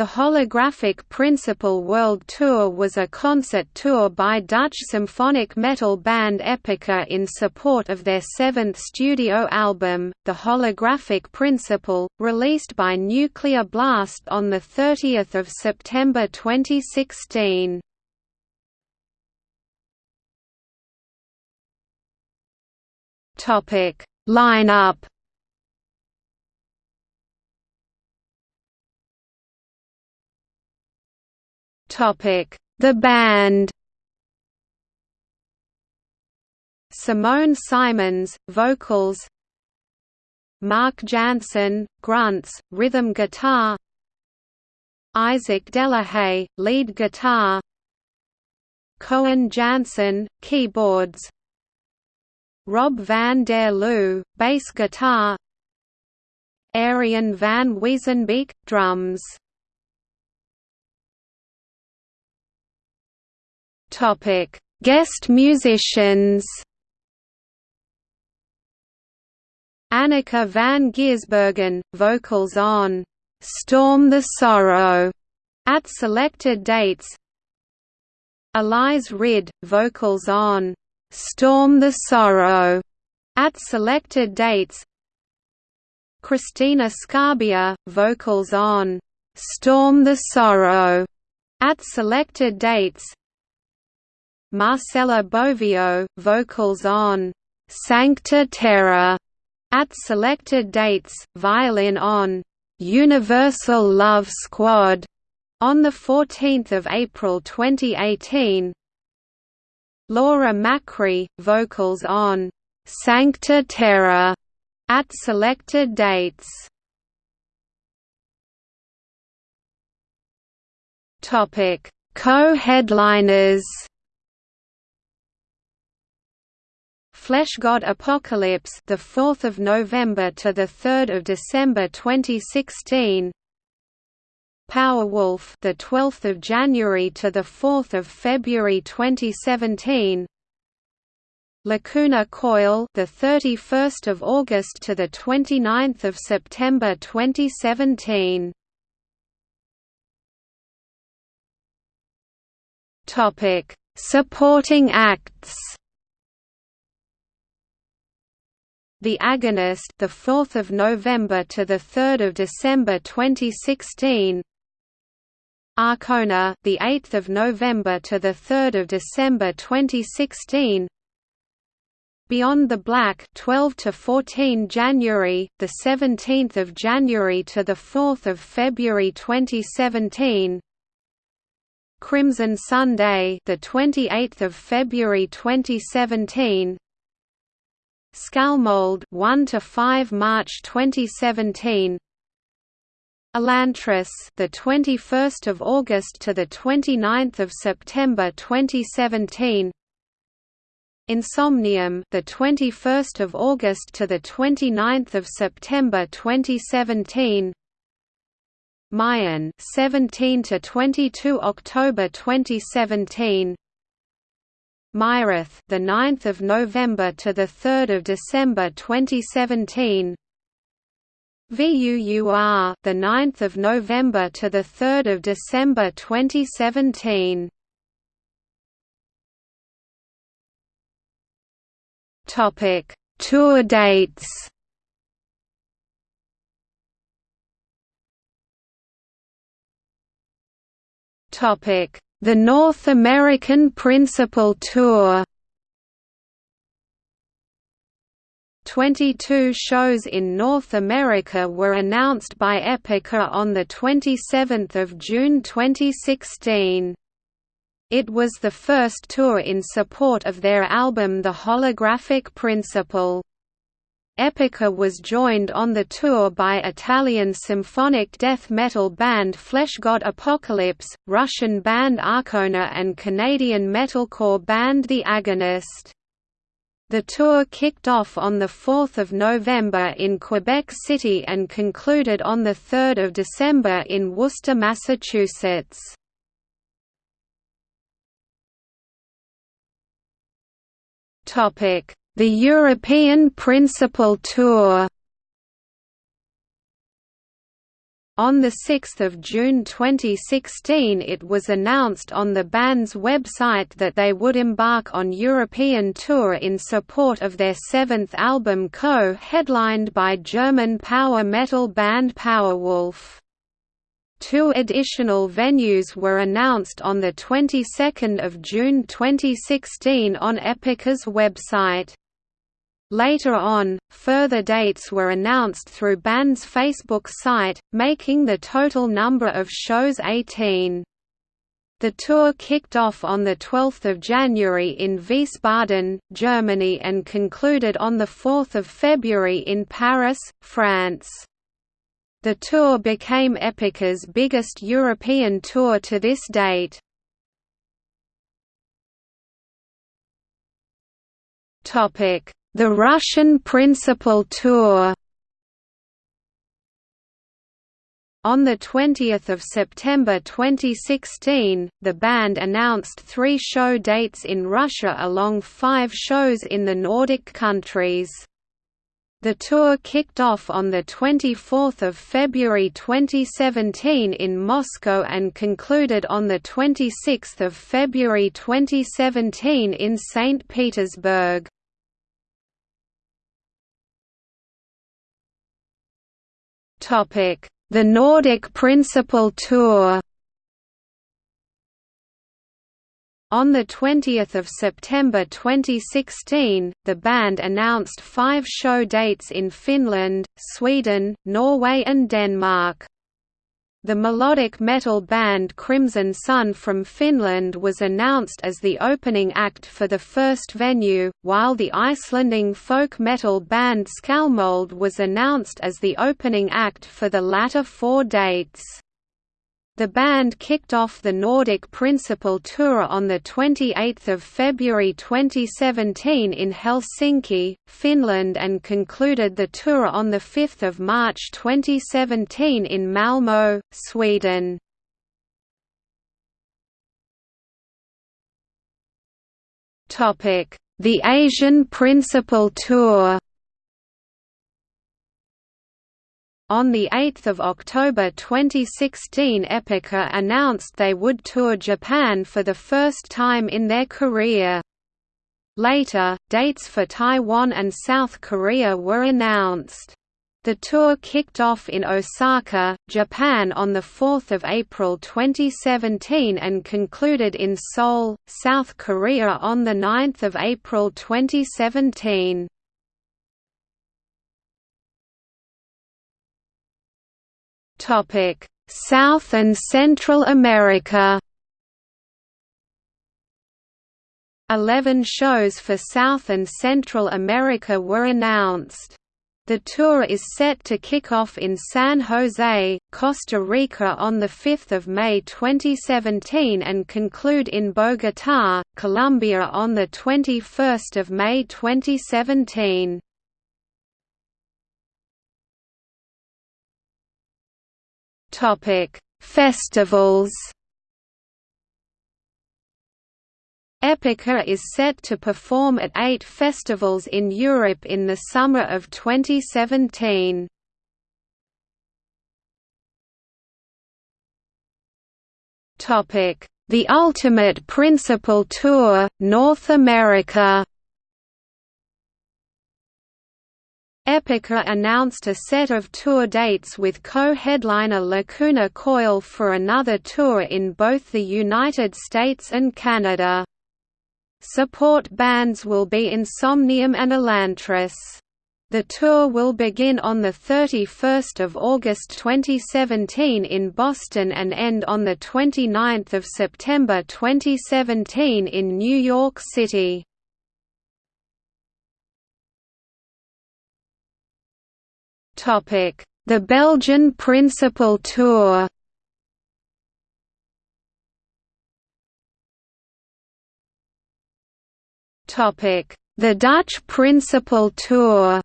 The Holographic Principle World Tour was a concert tour by Dutch symphonic metal band Epica in support of their seventh studio album, The Holographic Principle, released by Nuclear Blast on 30 September 2016. Line-up The band. Simone Simons, vocals. Mark Jansen, grunts, rhythm guitar. Isaac Delahaye, lead guitar. Coen Janssen, keyboards. Rob van der Loo, bass guitar. Ariën van Weesenbeek, drums Topic: Guest musicians. Anneke van Giersbergen, vocals on "Storm the Sorrow" at selected dates. Elize Ryd, vocals on "Storm the Sorrow" at selected dates. Cristina Scabbia, vocals on "Storm the Sorrow" at selected dates. Marcela Bovio, vocals on Sancta Terra at selected dates, violin on Universal Love Squad on 14 April 2018 Laura Macri, vocals on Sancta Terra at selected dates. Topic: Co-headliners Fleshgod Apocalypse, the 4th of November to the 3rd of December 2016. Powerwolf, the 12th of January to the 4th of February 2017. Lacuna Coil, the 31st of August to the 29th of September 2017. Topic: Supporting acts. The Agonist, the 4th of November to the 3rd of December 2016. Arkona, the 8th of November to the 3rd of December 2016. Beyond the Black 12 to 14 January, the 17th of January to the 4th of February 2017. Crimson Sunday, the 28th of February 2017. Skalmold 1 to 5 March 2017 Elantris the 21st of August to the 29th of September 2017 Insomnium the 21st of August to the 29th of September 2017 Mayan 17 to 22 October 2017 Myrath, the 9th of November to the 3rd of December 2017. VUUR, the 9th of November to the 3rd of December 2017. Topic: Tour dates. Topic: the North American Principle Tour 22 shows in North America were announced by Epica on 27 June 2016. It was the first tour in support of their album The Holographic Principle. Epica was joined on the tour by Italian symphonic death metal band Fleshgod Apocalypse, Russian band Arkona and Canadian metalcore band The Agonist. The tour kicked off on 4 November in Quebec City and concluded on 3 December in Worcester, Massachusetts. Topic the European Principle Tour On 6 June 2016 it was announced on the band's website that they would embark on European tour in support of their seventh album co-headlined by German power metal band Powerwolf. Two additional venues were announced on the 22nd of June 2016 on Epica's website. Later on, further dates were announced through band's Facebook site, making the total number of shows 18. The tour kicked off on 12 January in Wiesbaden, Germany and concluded on 4 February in Paris, France. The tour became Epica's biggest European tour to this date. Topic the Russian Principle Tour On 20 September 2016, the band announced three show dates in Russia along five shows in the Nordic countries. The tour kicked off on 24 February 2017 in Moscow and concluded on 26 February 2017 in St. Petersburg. The Nordic Principle Tour On 20 September 2016, the band announced five show dates in Finland, Sweden, Norway and Denmark. The melodic metal band Crimson Sun from Finland was announced as the opening act for the first venue, while the Icelanding folk metal band Skalmold was announced as the opening act for the latter four dates. The band kicked off the Nordic Principle Tour on 28 February 2017 in Helsinki, Finland and concluded the tour on 5 March 2017 in Malmö, Sweden. The Asian Principle Tour On 8 October 2016 Epica announced they would tour Japan for the first time in their career. Later, dates for Taiwan and South Korea were announced. The tour kicked off in Osaka, Japan on 4 April 2017 and concluded in Seoul, South Korea on 9 April 2017. South and Central America. Eleven shows for South and Central America were announced. The tour is set to kick off in San Jose, Costa Rica on 5 May 2017 and conclude in Bogotá, Colombia on 21 May 2017. Festivals. Epica is set to perform at eight festivals in Europe in the summer of 2017. The Ultimate Principle Tour, North America Epica announced a set of tour dates with co-headliner Lacuna Coil for another tour in both the United States and Canada. Support bands will be Insomnium and Elantris. The tour will begin on 31 August 2017 in Boston and end on 29 September 2017 in New York City. The Belgian Principle Tour The Dutch Principle Tour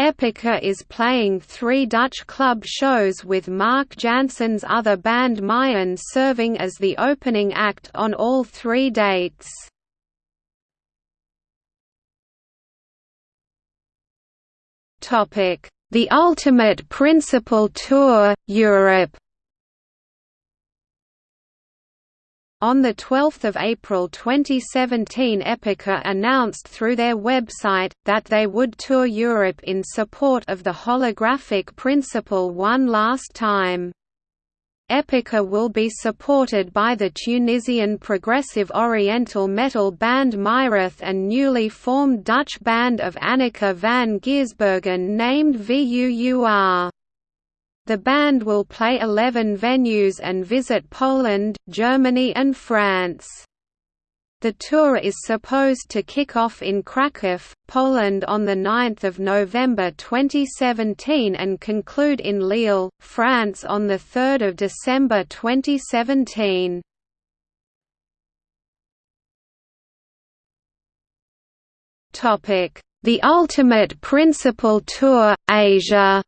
Epica is playing three Dutch club shows with Mark Jansen's other band Mayan serving as the opening act on all three dates. The Ultimate Principle Tour, Europe On 12 April 2017 Epica announced through their website, that they would tour Europe in support of the holographic principle one last time. Epica will be supported by the Tunisian progressive oriental metal band Myrath and newly formed Dutch band of Anneke van Giersbergen named VUUR. The band will play 11 venues and visit Poland, Germany and France. The tour is supposed to kick off in Kraków, Poland on 9 November 2017 and conclude in Lille, France on 3 December 2017. The Ultimate Principle Tour, Asia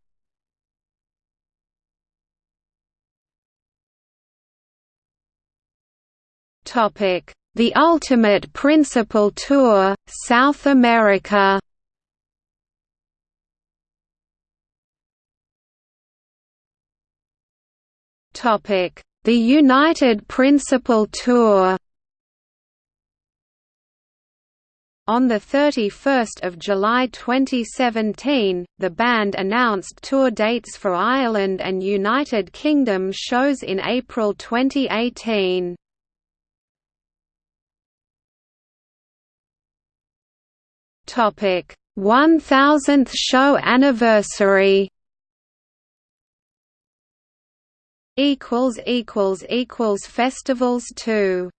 The Ultimate Principle Tour, South America The United Principle Tour On 31 July 2017, the band announced tour dates for Ireland and United Kingdom shows in April 2018. Topic: 1000th show anniversary. Equals equals equals festivals too.